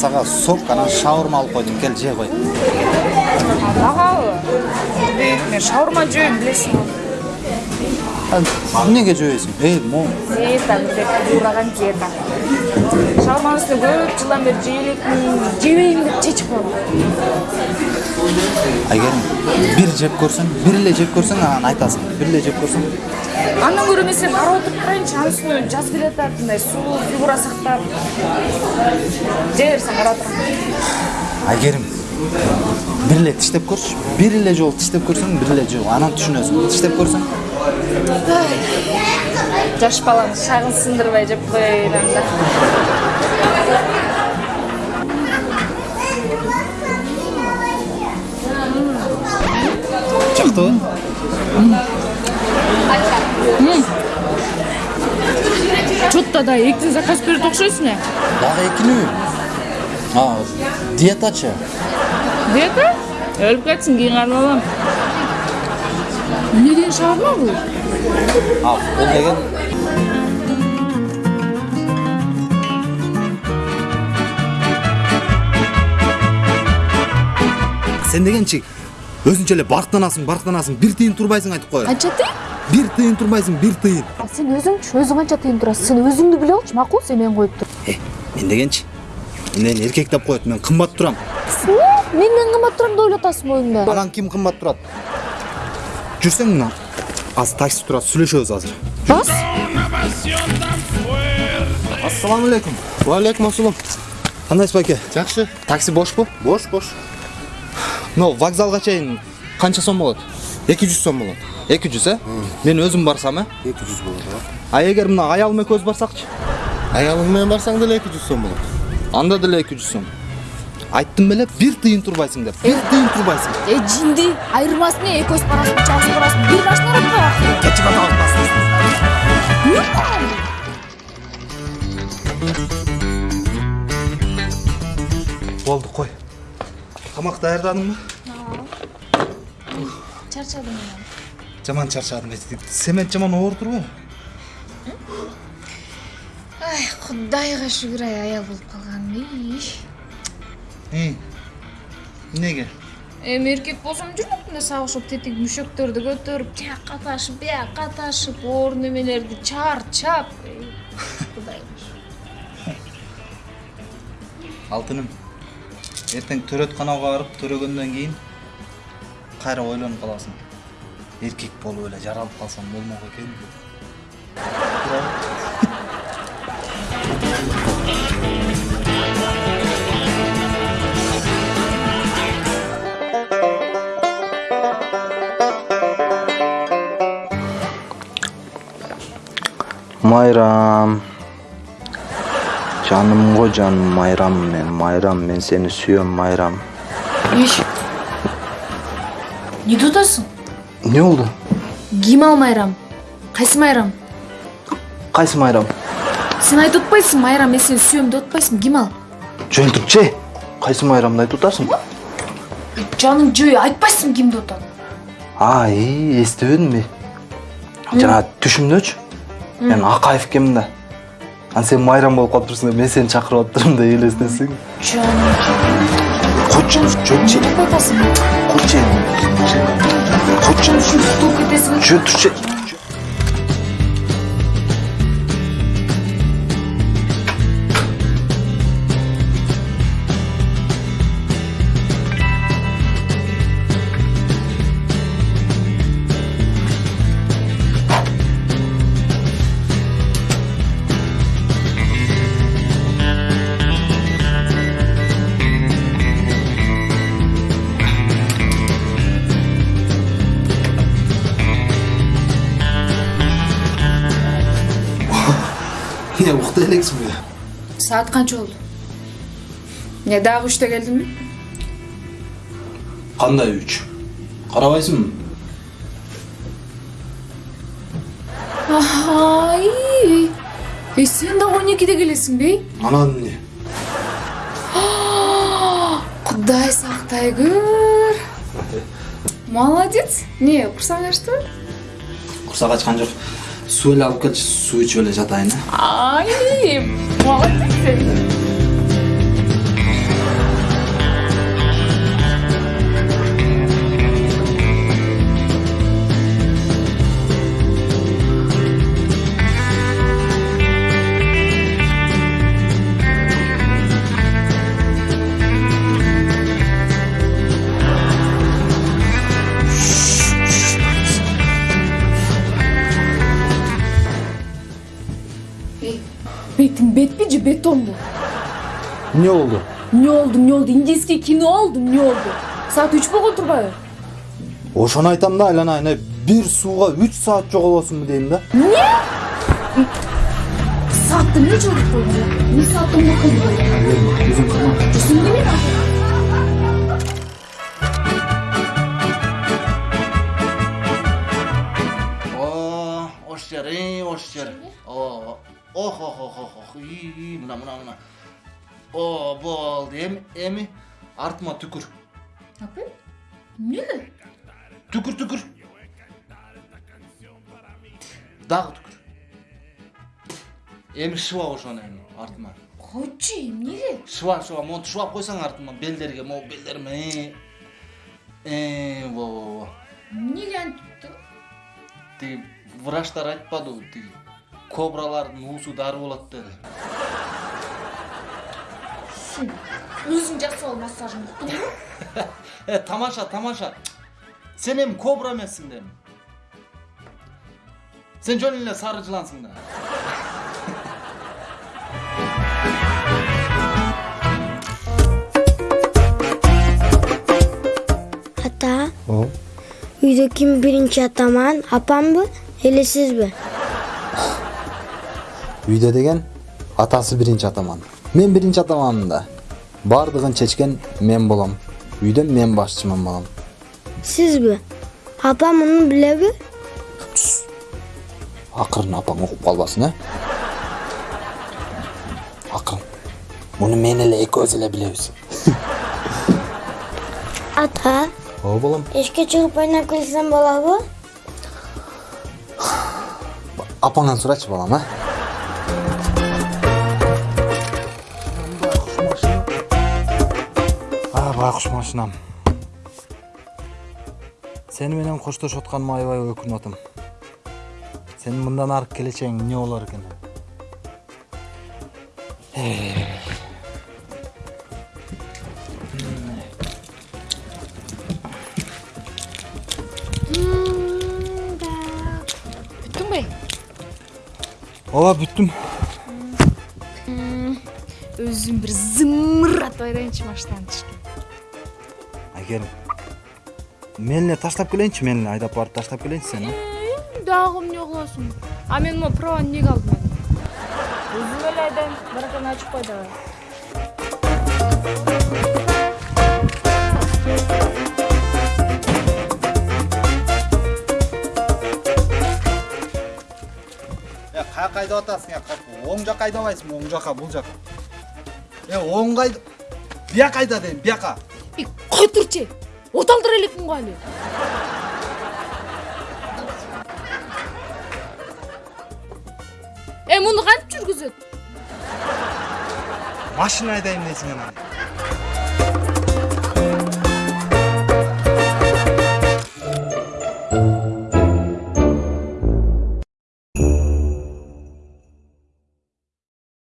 сага сок анан шаурма алып койдум кел же кой магабы мен шаурма жөөйм билесиңби эмнеге жебейсиң эй могу диета деп ураган диета. Шаурманын үстүнө көп жылдан бери жей элекмин жебейм деп чечип койгом айгерим бир жеп көрсөң бир эле жеп көрсөң анан айтасың. Бир эле жеп көрсөң андан көрө мен сени карап отуруп турайынчы анын үстүнө жаз келатат мындай сулуу фигура сактап жей берсең карап турам айгерим бир эле тиштеп көрчү бир эле жолу тиштеп көрсөң бир эле жолу анан түшүнөсүң тиштеп көрсөң жаш баланы шагын сындырбай жеп коеюн анда жактыбы чо то да экиден заказ берет окшойсуң э дагы экинеби а диетачы диета? Өлүп кетсин кийин кармап алам эмне деген шаурма бул а бул деген сен дегенчи өзүнчө эле барктанасың барктанасың бир тыйын турбайсың айтып коеюн. Канча тыйын? Бир тыйын турбайсың бир тыйын. А сен өзүңчү өзүң канча тыйын турасың. Сен өзүңдү биле алчы макул сен мени коюп тур. Э мен дегенчи менден эркек деп коет мен кымбат турам. Менден кымбат турам деп ойлоп атасың оюңда анан ким кымбат турат? Жүрсең мына азыр такси турат сүйлөшөбүз азыр. Бас. Ассалам алейкум. Уалейкум ассалам. кандайсыз байке Жакшы. такси бошпу? Бош, бош. Мына вокзалга чейин канча сом болот 200 сом болот. эки жүз э мен өзүм барсам э 200 болот. а эгер мына аялым экөөбүз барсакчы Аялың менен барсаң деле 200 сом болот. анда деле эки жүз сом. Айттым беле бир тыйын турбайсың деп. Бир тыйын турбайсың. Э жинди айырмасы эмне экөөбүз барасың чалыс барасың бир турабы кечип атабыз болду кой тамак даярдадыңбы чарчадым жаман чарчадым семент жаман оор турбайбы ай кудайга шүгүр ай аял болуп калганым ей эмнеге эми эркек болсом жүрмөкмүн да сага окшоп тетик мүшөктөрдү көтөрүп тияка ташып бияка ташып оор немелерди чарчап Эй, кудай алтыным. Эртең төрөтканага барып төрөгөндөн кийин кайра ойлонуп каласың эркек болуп эле жаралып калсам болмок экен деп. Майрам. Жаным го жаным майрам мен майрам мен сени сүйөм майрам иш эмне деп атасың эмне болду ким ал майрам кайсы майрам кайсы майрам сен айтып атпайсың майрам мен сени сүйөм деп атпайсың ким ал жөнтүкче кайсы майрамды айтып атасың жаның жөө айтпайсың ким деп атат а и эстебедимби жана түшүмдөчү мен акаев экенмин да анан сен майрам болуп калыптырсың да мен сени чакырып атыптырмын да элестетсең жаным койчу жөнчү деп кетесиң жөн турчу эмне укта элексиңби саат канча болду эмне дагы үчтө келдиңби кандай үч карабайсыңбы ай сен дагы он экиде келесиңби анан эмне кудай сактай көр молодец эмне курсаң ачтыбы курсак ачкан жок эле алып келчи суу ичип эле жатайын э бетпи же бетонбу эмне болду эмне болду эмне болду индийский кино болду эмне болду саат үч болгон турбайбы ошону айтам да айланайын э бир сууга үч саат жоголосуңбу дейм да саатты эмне жоготуп койдуң эмне сааттан коркуйдуң жүзүң неме о ош жер ey ош жер о ох ох ох ох ох ий мына мына мына о болду эми эми артыма түкүр апа эмнеге түкүр түкүр дагы түкүр эми шыбап ошону эми артыма койчу эмнеге шыбап шыбап монтип шыбап койсоң артыма белдерге могу белдериме э во во во эмнеге антип тиги врачтар айтпадыбы тиги кобралардын уусу дары болот деди өзүң жасап ал массажыңды уктуңбу э тамаша тамаша сен эми кобра эмессиң да эми сен жөн эле сары жылансың да Ата, үйде кім бірінші атаман? Апам бы? Или үйдө деген атасы биринчи атаман мен биринчи атаманмын да баардыгын чечкен мен болом үйдө мен башчымын балам Сіз бі? Апам мұны біле бі? акырын апаң угуп калбасын э акырын муну мен эле экөөбүз эле билебиз Ата, ооба балам ешке шығып ойнап келсем бола бы? апаңан сурачы балам а байкуш машинам. Сени менен коштошуп атканыма аябай өкүнүп атам сенин мындан аркы келечегиң эмне болор экен бүттүңбү ооба бүттүм өзүм бир зымыратып айдайынчы машинаны тишке айгерим мен эле таштап келейинчи мен эле айдап барып таштап келейинчи сени дагы эмне кыласың а мен могу праваны эмнеге алдым эми өзүм эле айдайм баракан ачып кой давай э каяка айдап атасың оң жака айдабайсыңбы оң жака бул жака э оңго айда бияка айда дейм бияка турчу оталдыра элекмин го али э муну кантип жүргүзөт машина айдайм дейсиң анан